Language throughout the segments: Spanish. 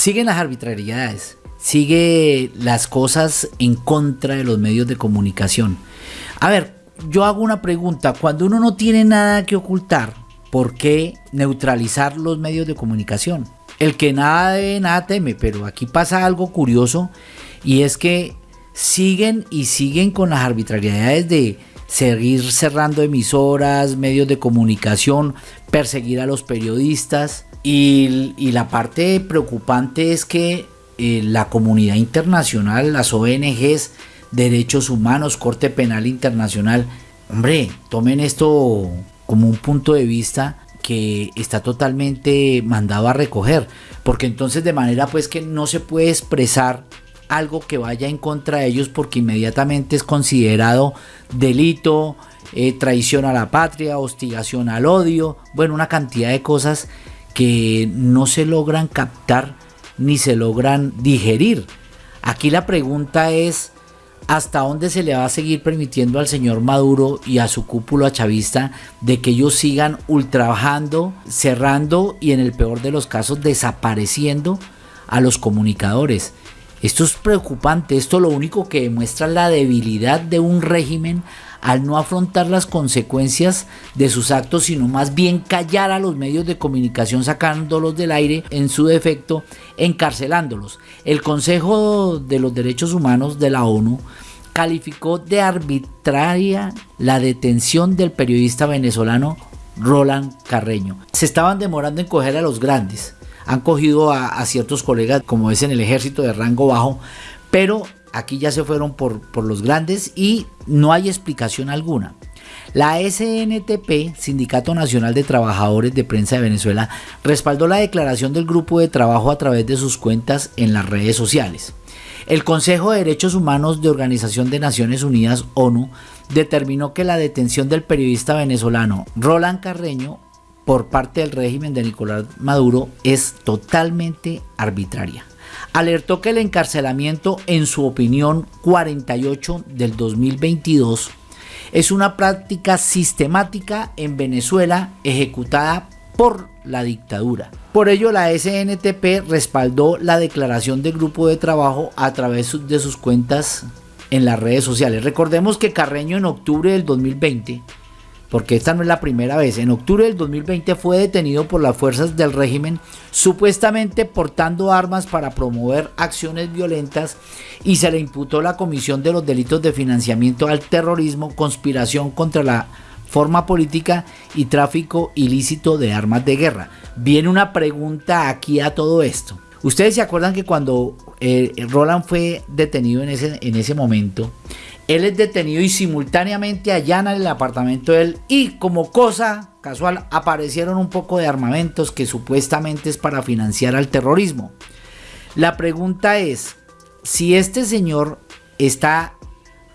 siguen las arbitrariedades, sigue las cosas en contra de los medios de comunicación. A ver, yo hago una pregunta, cuando uno no tiene nada que ocultar, ¿por qué neutralizar los medios de comunicación? El que nada debe, nada teme, pero aquí pasa algo curioso y es que siguen y siguen con las arbitrariedades de seguir cerrando emisoras, medios de comunicación, perseguir a los periodistas. Y, la parte preocupante es que eh, la comunidad internacional, las ONGs, derechos humanos, Corte Penal Internacional, hombre, tomen esto como un punto de vista que está totalmente mandado a recoger, porque entonces de manera pues que no se puede expresar algo que vaya en contra de ellos porque inmediatamente es considerado delito, eh, traición a la patria, hostigación al odio, bueno, una cantidad de cosas que no se logran captar ni se logran digerir. Aquí la pregunta es, ¿hasta dónde se le va a seguir permitiendo al señor Maduro y a su cúpula chavista de que ellos sigan ultrabajando, cerrando y en el peor de los casos desapareciendo a los comunicadores? Esto es preocupante, esto lo único que demuestra la debilidad de un régimen al no afrontar las consecuencias de sus actos, sino más bien callar a los medios de comunicación sacándolos del aire, en su defecto, encarcelándolos. El Consejo de los Derechos Humanos de la ONU calificó de arbitraria la detención del periodista venezolano Roland Carreño. Se estaban demorando en coger a los grandes han cogido a, ciertos colegas, como es en el ejército de rango bajo, pero aquí ya se fueron por, por los grandes y no hay explicación alguna. La SNTP, Sindicato Nacional de Trabajadores de Prensa de Venezuela, respaldó la declaración del grupo de trabajo a través de sus cuentas en las redes sociales. El Consejo de Derechos Humanos de Organización de Naciones Unidas, ONU, determinó que la detención del periodista venezolano Roland Carreño por parte del régimen de Nicolás Maduro es totalmente arbitraria. Alertó que el encarcelamiento, en su opinión 48 del 2022, es una práctica sistemática en Venezuela ejecutada por la dictadura. Por ello, la SNTP respaldó la declaración del grupo de trabajo a través de sus cuentas en las redes sociales. Recordemos que Carreño en octubre del 2020 porque esta no es la primera vez. En octubre del 2020 fue detenido por las fuerzas del régimen supuestamente portando armas para promover acciones violentas y se le imputó la comisión de los delitos de financiamiento al terrorismo, conspiración contra la forma política y tráfico ilícito de armas de guerra. Viene una pregunta aquí a todo esto. Ustedes se acuerdan que cuando eh, Roland fue detenido en ese, en ese momento, él es detenido y simultáneamente allanan el apartamento de él y como cosa casual aparecieron un poco de armamentos que supuestamente es para financiar al terrorismo. La pregunta es, si este señor está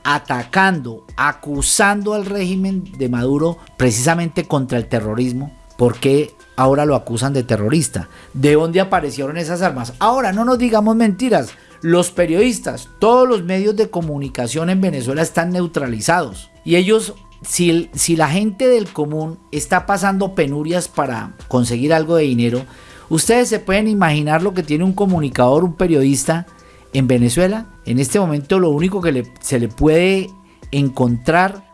atacando, acusando al régimen de Maduro precisamente contra el terrorismo, ¿por qué ahora lo acusan de terrorista? ¿De dónde aparecieron esas armas? Ahora, no nos digamos mentiras, los periodistas, todos los medios de comunicación en Venezuela están neutralizados. Y ellos, si, la gente del común está pasando penurias para conseguir algo de dinero, ustedes se pueden imaginar lo que tiene un comunicador, un periodista en Venezuela. En este momento lo único que se le puede encontrar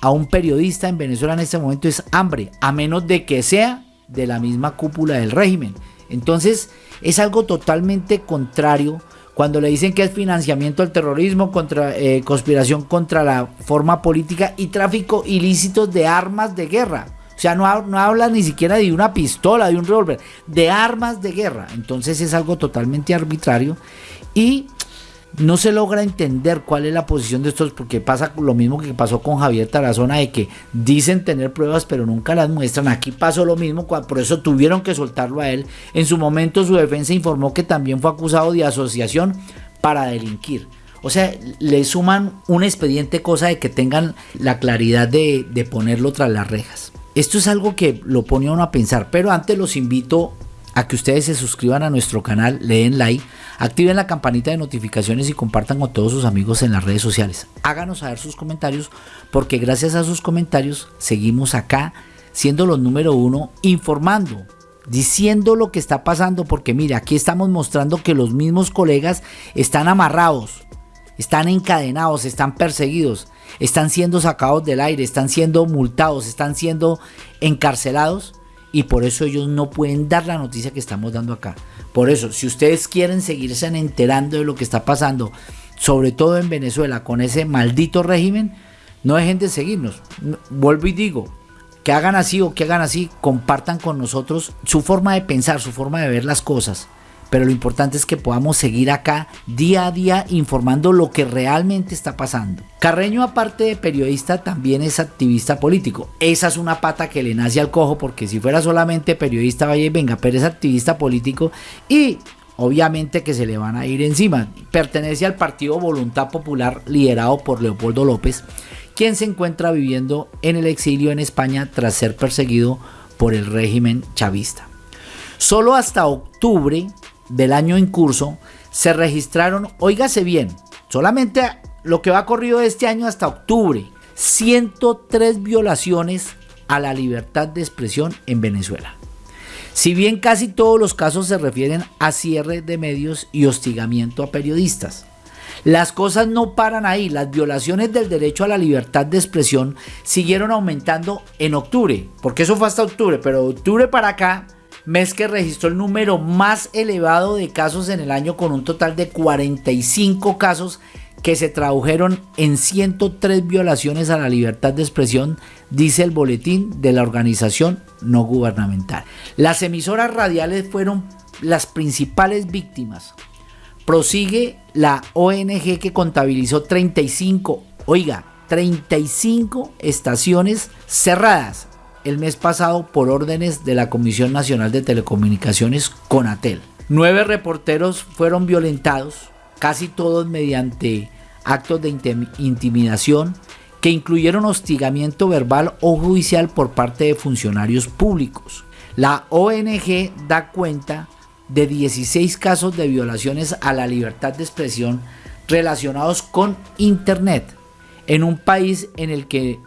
a un periodista en Venezuela en este momento es hambre, a menos de que sea de la misma cúpula del régimen. Entonces es algo totalmente contrario cuando le dicen que es financiamiento al terrorismo, contra, eh, conspiración contra la forma política y tráfico ilícito de armas de guerra. O sea, no, no habla ni siquiera de una pistola, de un revólver, de armas de guerra. Entonces es algo totalmente arbitrario y no se logra entender cuál es la posición de estos, porque pasa lo mismo que pasó con Javier Tarazona, de que dicen tener pruebas pero nunca las muestran. Aquí pasó lo mismo, por eso tuvieron que soltarlo a él. En su momento su defensa informó que también fue acusado de asociación para delinquir. O sea, le suman un expediente cosa de que tengan la claridad de, de ponerlo tras las rejas. Esto es algo que lo pone a uno a pensar, pero antes los invito a que ustedes se suscriban a nuestro canal, le den like, activen la campanita de notificaciones y compartan con todos sus amigos en las redes sociales. Háganos saber sus comentarios porque gracias a sus comentarios seguimos acá siendo los número uno informando diciendo lo que está pasando, porque mire, aquí estamos mostrando que los mismos colegas están amarrados, están encadenados, están perseguidos, están siendo sacados del aire, están siendo multados, están siendo encarcelados y por eso ellos no pueden dar la noticia que estamos dando acá. Por eso, si ustedes quieren seguirse enterando de lo que está pasando, sobre todo en Venezuela, con ese maldito régimen, no dejen de seguirnos. Vuelvo y digo, que hagan así o que hagan así, compartan con nosotros su forma de pensar, su forma de ver las cosas. Pero lo importante es que podamos seguir acá día a día informando lo que realmente está pasando. Carreño, aparte de periodista, también es activista político. Esa es una pata que le nace al cojo, porque si fuera solamente periodista, vaya y venga, pero es activista político y obviamente que se le van a ir encima. Pertenece al Partido Voluntad Popular liderado por Leopoldo López quien se encuentra viviendo en el exilio en España tras ser perseguido por el régimen chavista. Solo hasta octubre del año en curso se registraron, óigase bien, solamente lo que va corrido este año hasta octubre, 103 violaciones a la libertad de expresión en Venezuela. Si bien casi todos los casos se refieren a cierre de medios y hostigamiento a periodistas. Las cosas no paran ahí, las violaciones del derecho a la libertad de expresión siguieron aumentando en octubre, porque eso fue hasta octubre, pero octubre para acá, mes que registró el número más elevado de casos en el año con un total de 45 casos que se tradujeron en 103 violaciones a la libertad de expresión, dice el boletín de la organización no gubernamental. Las emisoras radiales fueron las principales víctimas. Prosigue la ONG que contabilizó 35, oiga, 35 estaciones cerradas el mes pasado por órdenes de la Comisión Nacional de Telecomunicaciones CONATEL. Nueve reporteros fueron violentados, casi todos mediante actos de intimidación que incluyeron hostigamiento verbal o judicial por parte de funcionarios públicos. La ONG da cuenta de 16 casos de violaciones a la libertad de expresión relacionados con Internet, en un país en el que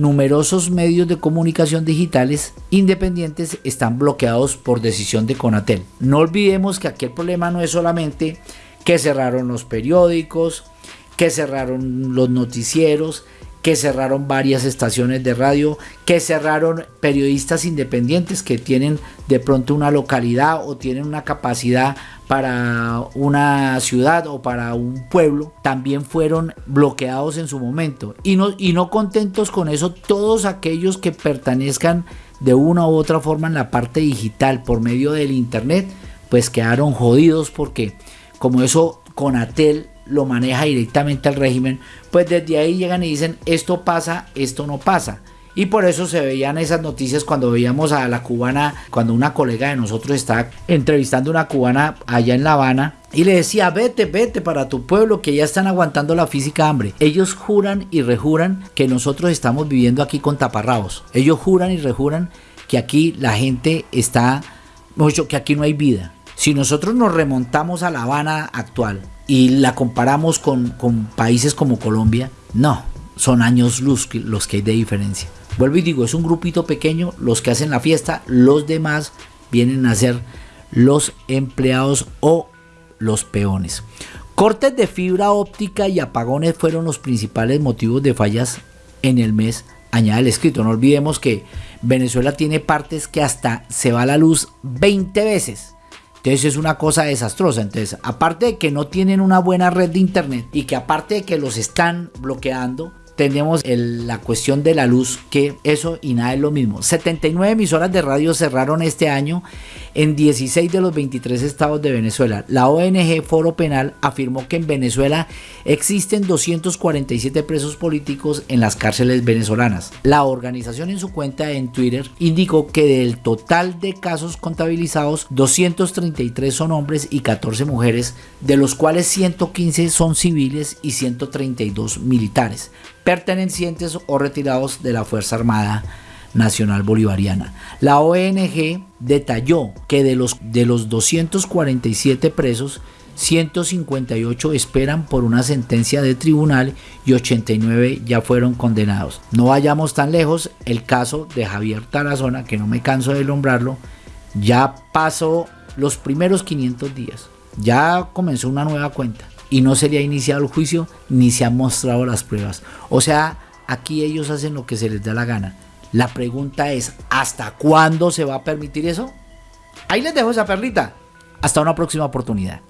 numerosos medios de comunicación digitales independientes están bloqueados por decisión de Conatel. No olvidemos que aquí el problema no es solamente que cerraron los periódicos, que cerraron los noticieros, que cerraron varias estaciones de radio, que cerraron periodistas independientes que tienen de pronto una localidad o tienen una capacidad para una ciudad o para un pueblo, también fueron bloqueados en su momento. Y no, y no contentos con eso, todos aquellos que pertenezcan de una u otra forma en la parte digital por medio del internet, pues quedaron jodidos porque como eso con Atel lo maneja directamente el régimen, pues desde ahí llegan y dicen esto pasa, esto no pasa. Y por eso se veían esas noticias cuando veíamos a la cubana, cuando una colega de nosotros estaba entrevistando a una cubana allá en La Habana y le decía, vete, vete para tu pueblo que ya están aguantando la física hambre. Ellos juran y rejuran que nosotros estamos viviendo aquí con taparrabos. Ellos juran y rejuran que aquí la gente está, mucho que aquí no hay vida. Si nosotros nos remontamos a La Habana actual, y la comparamos con, países como Colombia, no, son años luz los que hay de diferencia. Vuelvo y digo, es un grupito pequeño los que hacen la fiesta, los demás vienen a ser los empleados o los peones. Cortes de fibra óptica y apagones fueron los principales motivos de fallas en el mes, añade el escrito. No olvidemos que Venezuela tiene partes que hasta se va la luz 20 veces. Entonces es una cosa desastrosa. Entonces, aparte de que no tienen una buena red de internet y que aparte de que los están bloqueando, tenemos la cuestión de la luz, que eso y nada es lo mismo. 79 emisoras de radio cerraron este año en 16 de los 23 estados de Venezuela. La ONG Foro Penal afirmó que en Venezuela existen 247 presos políticos en las cárceles venezolanas. La organización en su cuenta en Twitter indicó que del total de casos contabilizados, 233 son hombres y 14 mujeres, de los cuales 115 son civiles y 132 militares pertenecientes o retirados de la Fuerza Armada Nacional Bolivariana. La ONG detalló que de los, de los 247 presos, 158 esperan por una sentencia de tribunal y 89 ya fueron condenados. No vayamos tan lejos, el caso de Javier Tarazona, que no me canso de nombrarlo, Ya pasó los primeros 500 días. Ya comenzó una nueva cuenta. Y no se le ha iniciado el juicio ni se han mostrado las pruebas. O sea, aquí ellos hacen lo que se les da la gana. La pregunta es, ¿hasta cuándo se va a permitir eso? Ahí les dejo esa perlita. Hasta una próxima oportunidad.